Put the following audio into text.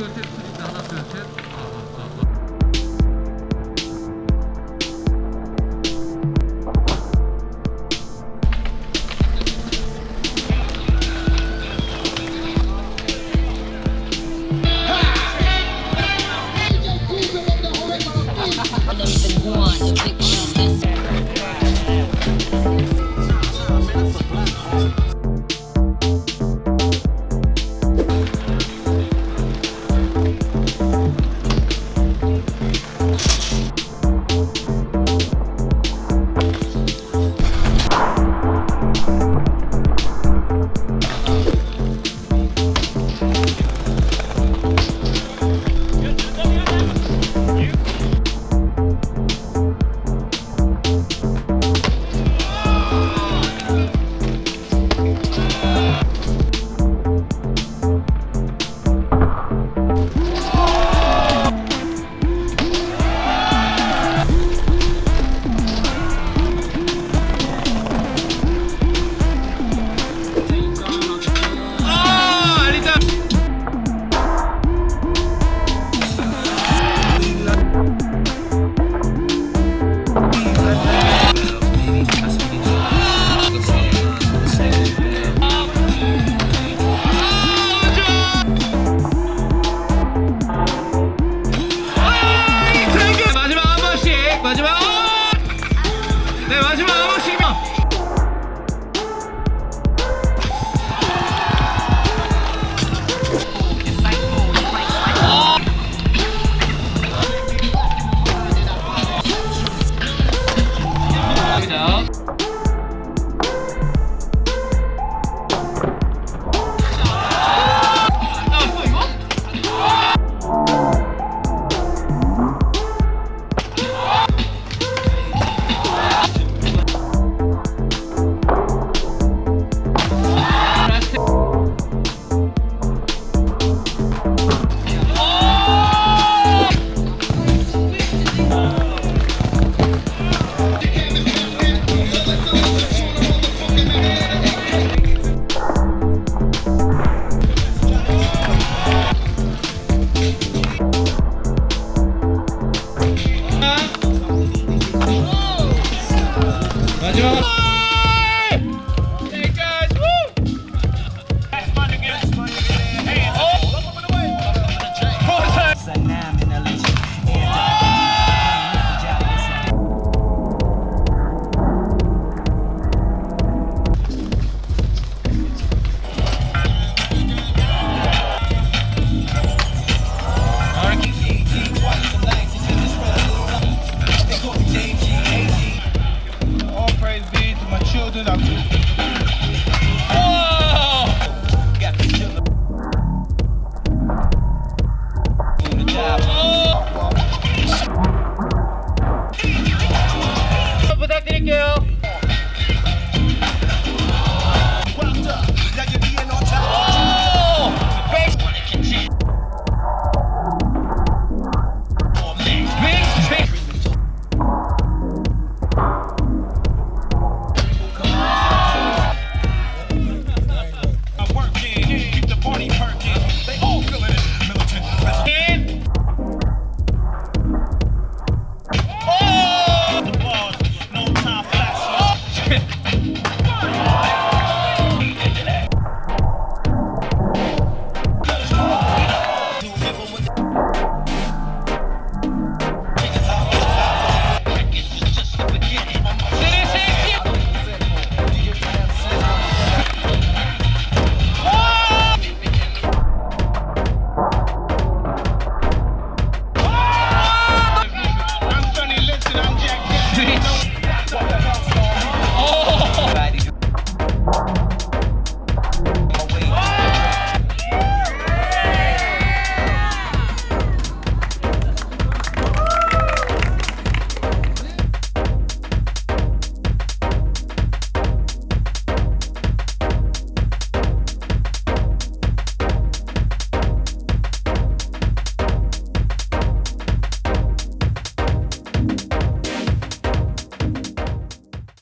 둘셋 수직선 I don't even want Obrigado.